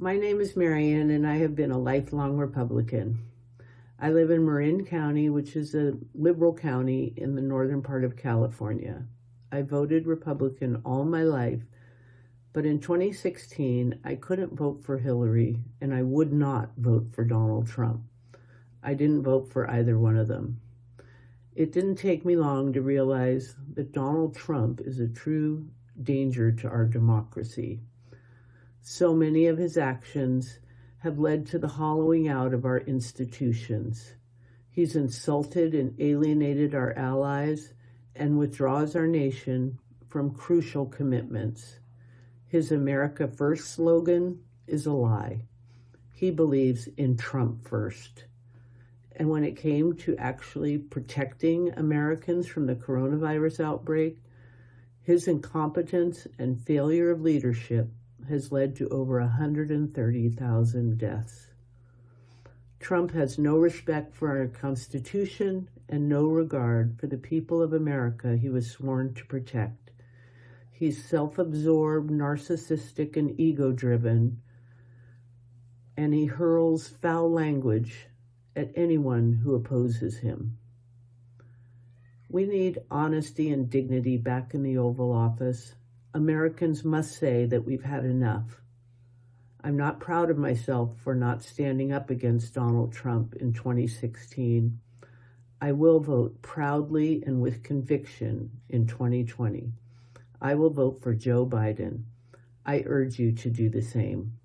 My name is Marian, and I have been a lifelong Republican. I live in Marin County, which is a liberal county in the northern part of California. I voted Republican all my life, but in 2016, I couldn't vote for Hillary, and I would not vote for Donald Trump. I didn't vote for either one of them. It didn't take me long to realize that Donald Trump is a true danger to our democracy. So many of his actions have led to the hollowing out of our institutions. He's insulted and alienated our allies and withdraws our nation from crucial commitments. His America First slogan is a lie. He believes in Trump first. And when it came to actually protecting Americans from the coronavirus outbreak, his incompetence and failure of leadership has led to over 130,000 deaths. Trump has no respect for our Constitution and no regard for the people of America he was sworn to protect. He's self-absorbed, narcissistic, and ego-driven, and he hurls foul language at anyone who opposes him. We need honesty and dignity back in the Oval Office. Americans must say that we've had enough. I'm not proud of myself for not standing up against Donald Trump in 2016. I will vote proudly and with conviction in 2020. I will vote for Joe Biden. I urge you to do the same.